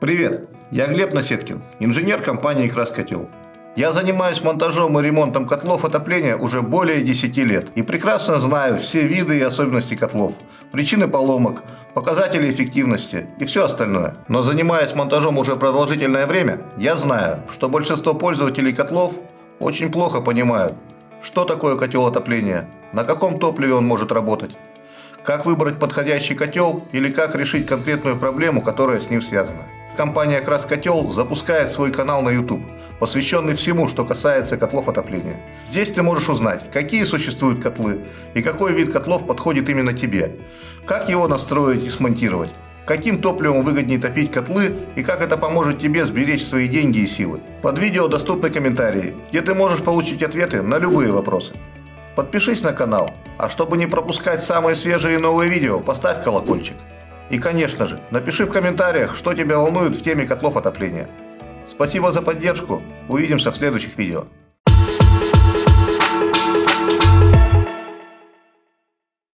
Привет, я Глеб Насеткин, инженер компании «Краскотел». Я занимаюсь монтажом и ремонтом котлов отопления уже более 10 лет и прекрасно знаю все виды и особенности котлов, причины поломок, показатели эффективности и все остальное. Но занимаясь монтажом уже продолжительное время, я знаю, что большинство пользователей котлов очень плохо понимают, что такое котел отопления, на каком топливе он может работать, как выбрать подходящий котел или как решить конкретную проблему, которая с ним связана. Компания «Краскотел» запускает свой канал на YouTube, посвященный всему, что касается котлов отопления. Здесь ты можешь узнать, какие существуют котлы и какой вид котлов подходит именно тебе, как его настроить и смонтировать, каким топливом выгоднее топить котлы и как это поможет тебе сберечь свои деньги и силы. Под видео доступны комментарии, где ты можешь получить ответы на любые вопросы. Подпишись на канал, а чтобы не пропускать самые свежие и новые видео, поставь колокольчик. И, конечно же, напиши в комментариях, что тебя волнует в теме котлов отопления. Спасибо за поддержку. Увидимся в следующих видео.